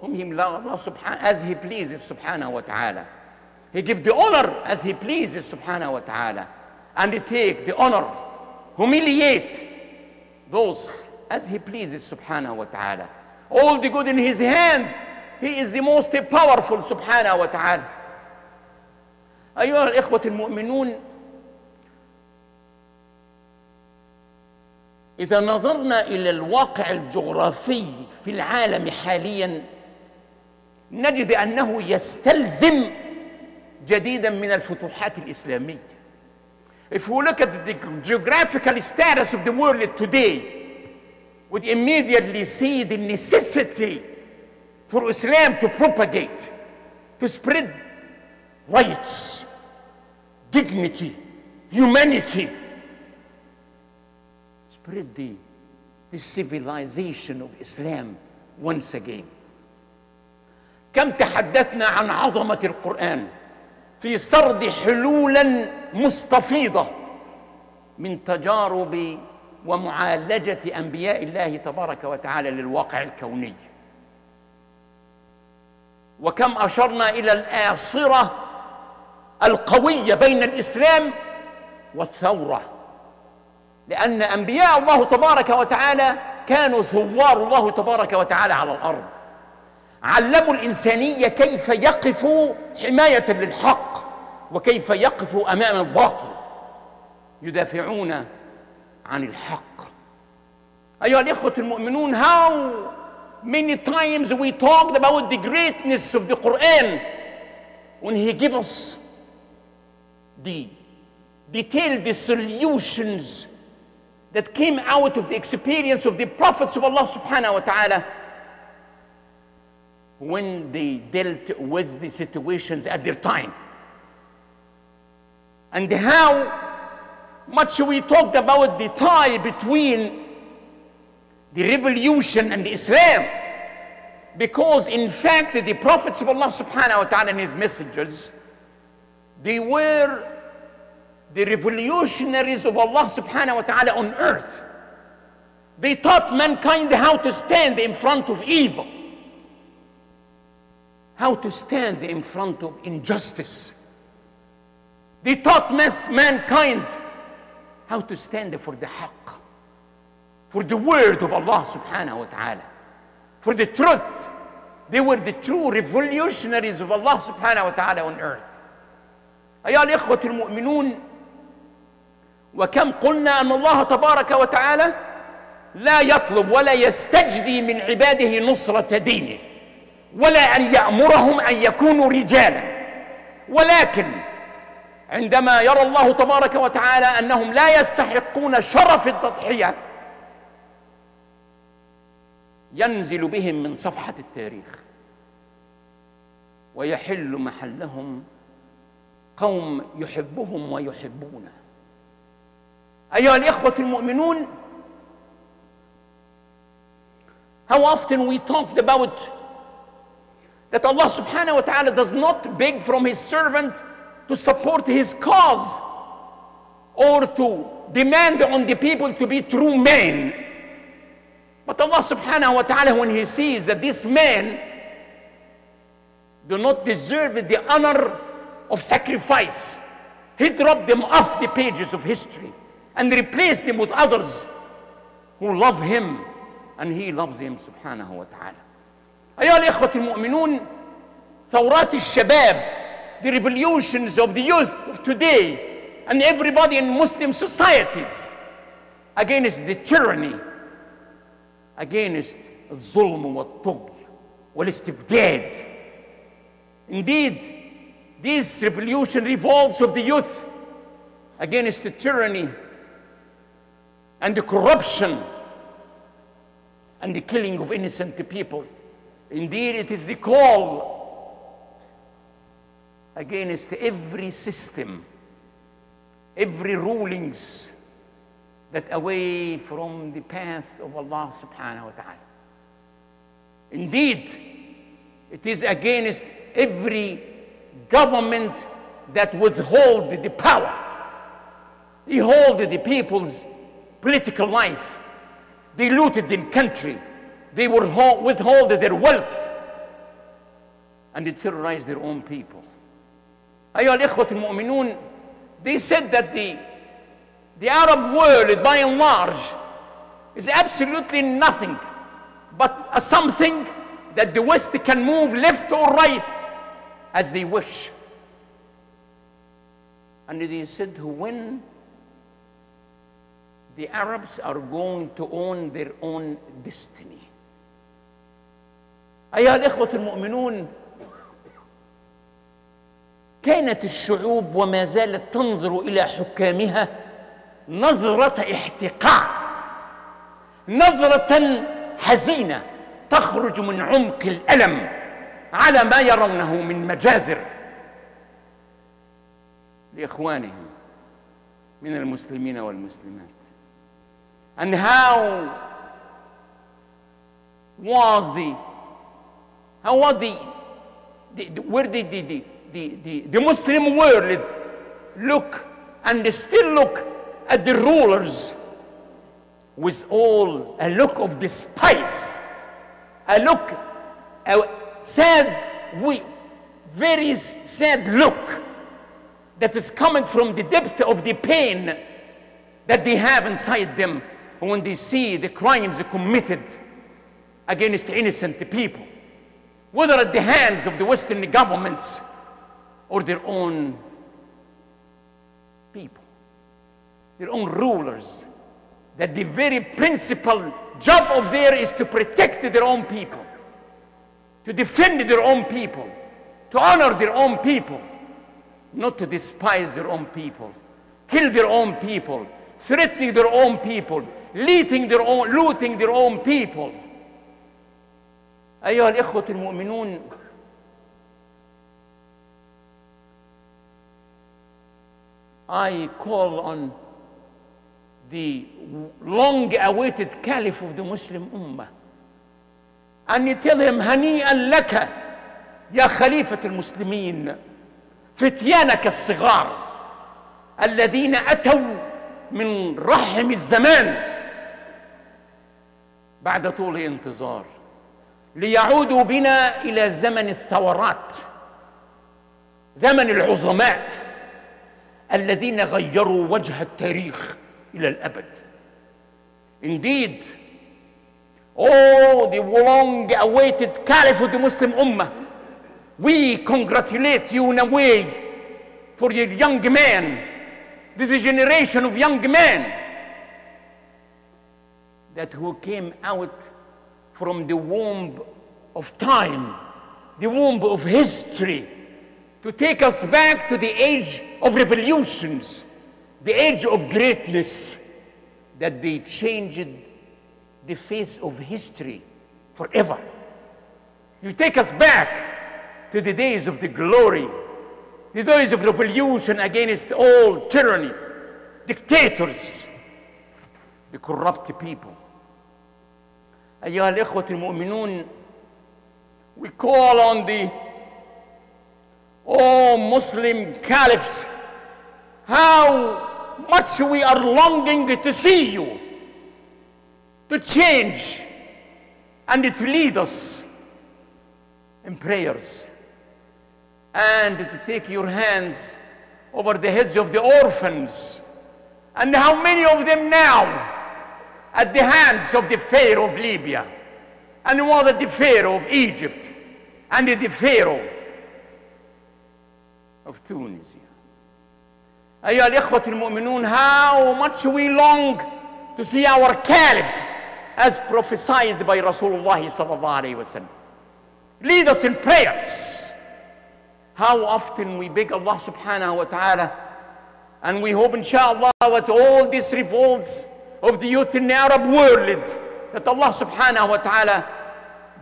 whom he Allah subhanahu as he pleases subhanahu wa ta'ala. He gives the honor as he pleases subhanahu wa ta'ala. And he take the honor, humiliate those as he pleases subhanahu wa ta'ala. All the good in his hand. He is the most powerful wa ta'ala. أيها الإخوة المؤمنون إذا نظرنا إلى الواقع الجغرافي في العالم حاليا نجد أنه يستلزم جديدا من الفتوحات الإسلامية. If we look at the geographical status of the world today, would immediately see the necessity for Islam to propagate, to spread rights, dignity, humanity, spread the, the civilization of Islam once again. كم تحدثنا عن عظمة القرآن في سرد حلولا مستفيضة من تجارب ومعالجة أنبياء الله تبارك وتعالى للواقع الكوني. وكم أشرنا إلى الآصرة القوية بين الإسلام والثورة لأن أنبياء الله تبارك وتعالى كانوا ثوار الله تبارك وتعالى على الأرض. علموا الإنسانية كيف يقفوا حماية للحق وكيف يقفوا أمام الباطل يدافعون عن الحق أيها الإخوة المؤمنون how many times we talked about the greatness of the Quran when he gave us the detailed solutions that came out of the experience of the prophets of Allah subhanahu wa ta'ala when they dealt with the situations at their time. And how much we talked about the tie between the revolution and Islam. Because in fact, the prophets of Allah subhanahu wa ta'ala and his messengers, they were the revolutionaries of Allah subhanahu wa ta'ala on earth. They taught mankind how to stand in front of evil, how to stand in front of injustice. They taught mankind how to stand for the haqq, for the word of Allah subhanahu wa ta'ala, for the truth. They were the true revolutionaries of Allah subhanahu wa ta'ala on earth. أيها الإخوة المؤمنون وكم قلنا أن الله تبارك وتعالى لا يطلب ولا يستجدي من عباده نصرة دينه ولا أن يأمرهم أن يكونوا رجالا. ولكن عندما يرى الله تبارك وتعالى أنهم لا يستحقون شرف التضحية ينزل بهم من صفحة التاريخ ويحل محلهم قوم يحبهم ويحبونه. أيها الإخوة المؤمنون How often we talked about that Allah subhanahu wa ta'ala does not beg from his servant to support his cause or to demand on the people to be true men. But Allah subhanahu wa ta'ala, when he sees that this man do not deserve the honor of sacrifice, he dropped them off the pages of history and replaced them with others who love him and he loves him subhanahu wa ta'ala. أيها الإخوة المؤمنون ثورات الشباب the revolutions of the youth of today and everybody in Muslim societies against the tyranny against الظلم والطغي والاستبداد indeed this revolution revolves of the youth against the tyranny and the corruption and the killing of innocent people. Indeed, it is the call against every system, every rulings that away from the path of Allah subhanahu wa ta'ala. Indeed, it is against every government that withhold the power. He hold the people's political life. Looted the country They would withhold their wealth. and they terrorize their own people. أيها الإخوة المؤمنون they said that the, the Arab world by and large is absolutely nothing but a something that the West can move left or right as they wish. And they said when the Arabs are going to own their own destiny. أيها الإخوة المؤمنون كانت الشعوب وما زالت تنظر إلى حكامها نظرة احتقار نظرة حزينة تخرج من عمق الألم على ما يرونه من مجازر. لإخوانهم من المسلمين والمسلمات and how was the how was the, the, where did the, the, the, the Muslim world look and still look at the rulers with all a look of despise, a look, a sad, we, very sad look that is coming from the depth of the pain that they have inside them when they see the crimes committed against innocent people, whether at the hands of the Western governments or their own people, their own rulers, that the very principal job of theirs is to protect their own people, to defend their own people, to honor their own people, not to despise their own people, kill their own people, threatening their own people, looting their own, looting their own people. أيها الإخوة المؤمنون I call on the long awaited caliph of the Muslim Ummah tell him هنيئا لك يا خليفة المسلمين فتيانك الصغار الذين أتوا من رحم الزمان بعد طول انتظار. ليعودوا بنا إلى زمن الثورات زمن العظماء الذين غيروا وجه التاريخ إلى الأبد Indeed, oh, the long awaited Caliph of the Muslim Ummah, we congratulate you in a way for your young man, the generation of young men that who came out from the womb of time, the womb of history, to take us back to the age of revolutions, the age of greatness, that they changed the face of history forever. You take us back to the days of the glory, the days of revolution against all tyrannies, dictators, the corrupt people. أيها الإخوة المؤمنون we call on the all Muslim caliphs how much we are longing to see you to change and to lead us in prayers and to take your hands over the heads of the orphans and how many of them now at the hands of the Pharaoh of Libya, and was at the Pharaoh of Egypt, and the Pharaoh of Tunisia. أيها الإخوة المؤمنون, how much we long to see our Caliph as prophesied by Rasulullah sallallahu alayhi wasallam. Lead us in prayers. How often we beg Allah subhanahu wa ta'ala and we hope inshallah that all these revolts of the youth in the Arab world that Allah subhanahu wa ta'ala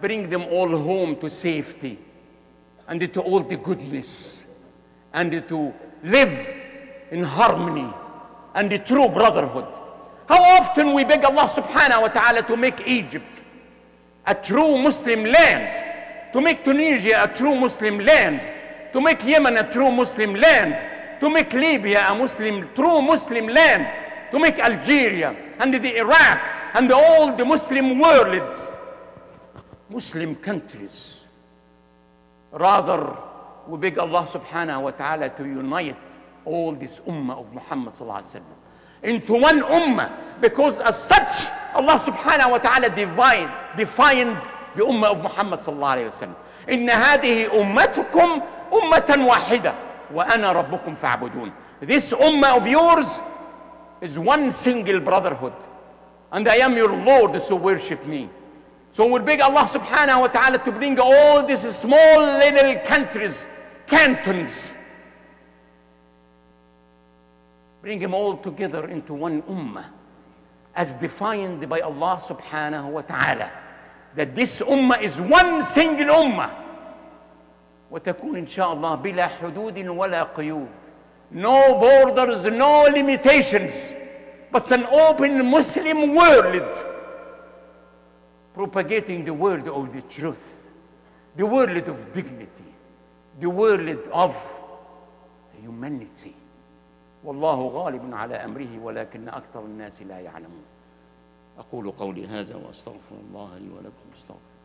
bring them all home to safety and to all the goodness and to live in harmony and the true brotherhood. How often we beg Allah subhanahu wa ta'ala to make Egypt a true Muslim land, to make Tunisia a true Muslim land, to make Yemen a true Muslim land, to make Libya a Muslim, true Muslim land, to make Algeria and the Iraq and all the Muslim worlds, Muslim countries, Rather, we beg Allah subhanahu wa ta'ala to unite all this ummah of Muhammad sallallahu alaihi wasallam into one ummah because as such Allah subhanahu wa ta'ala divine, defined the ummah of Muhammad sallallahu alaihi wasallam إن هذه أمتكم أمة واحدة وأنا ربكم فاعبدون This ummah of yours is one single brotherhood and I am your Lord so worship me So we beg Allah subhanahu wa ta'ala to bring all these small little countries, cantons, bring them all together into one ummah as defined by Allah subhanahu wa ta'ala. That this ummah is one single ummah. وتكون إن شاء الله بلا حدود ولا قيود. No borders, no limitations, but an open Muslim world propagating the word of the truth, the word of dignity, the word of humanity. والله غالب على امره ولكن أكثر الناس لا يعلمون. أقول قولي هذا واستغفر الله لي ولكم استغفر.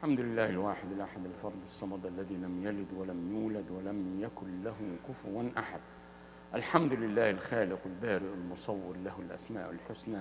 الحمد لله الواحد الأحد الفرد الصمد الذي لم يلد ولم يولد ولم يكن له كفوا أحد. الحمد لله الخالق البارئ المصور له الأسماء الحسنى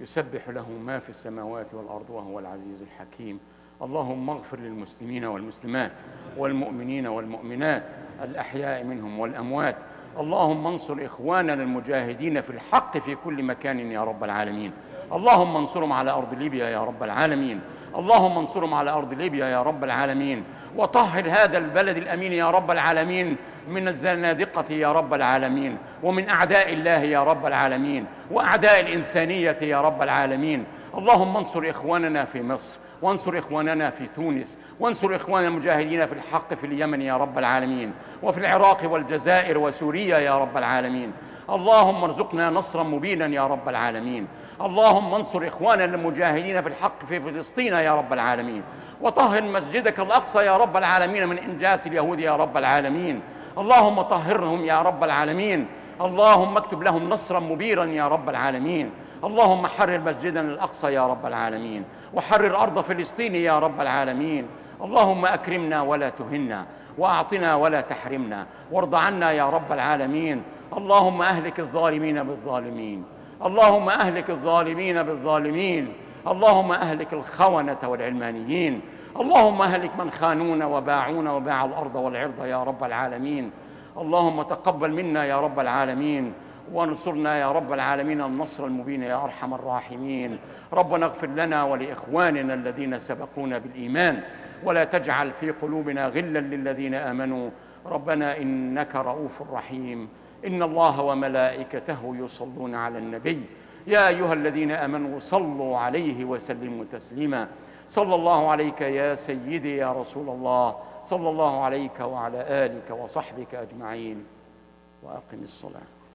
يسبح له ما في السماوات والأرض وهو العزيز الحكيم. اللهم اغفر للمسلمين والمسلمات والمؤمنين والمؤمنات الأحياء منهم والأموات. اللهم انصر إخواننا المجاهدين في الحق في كل مكان يا رب العالمين. اللهم انصرهم على أرض ليبيا يا رب العالمين. اللهم انصرهم على أرض ليبيا يا رب العالمين وطهر هذا البلد الأمين يا رب العالمين من الزنادقة يا رب العالمين ومن أعداء الله يا رب العالمين وأعداء الإنسانية يا رب العالمين. اللهم انصر إخواننا في مصر وانصر إخواننا في تونس وانصر إخواننا المجاهدين في الحق في اليمن يا رب العالمين وفي العراق والجزائر وسوريا يا رب العالمين. اللهم ارزقنا نصرا مبينا يا رب العالمين. اللهم انصر إخواننا المجاهدين في الحق في فلسطين يا رب العالمين. وطهر مسجدك الأقصى يا رب العالمين من إنجاس اليهود يا رب العالمين. اللهم طهرهم يا رب العالمين. اللهم اكتب لهم نصرا مبيرا يا رب العالمين. اللهم حرر مسجدنا الأقصى يا رب العالمين. وحرر أرض فلسطين يا رب العالمين. اللهم أكرمنا ولا تهنا. وأعطنا ولا تحرمنا. وارض عنا يا رب العالمين. اللهم أهلك الظالمين بالظالمين. اللهم أهلك الظالمين بالظالمين. اللهم أهلك الخونة والعلمانيين. اللهم أهلك من خانونا وباعونا وباع الأرض والعرض يا رب العالمين. اللهم تقبل منا يا رب العالمين. وانصرنا يا رب العالمين النصر المبين يا أرحم الراحمين. ربنا اغفر لنا ولإخواننا الذين سبقونا بالإيمان. ولا تجعل في قلوبنا غلا للذين آمنوا. ربنا إنك رؤوف رحيم. إن الله وملائكته يصلون على النبي. يا أيها الذين آمنوا صلوا عليه وسلموا تسليما. صلى الله عليك يا سيدي يا رسول الله. صلى الله عليك وعلى آلك وصحبك أجمعين. وأقم الصلاة.